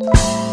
you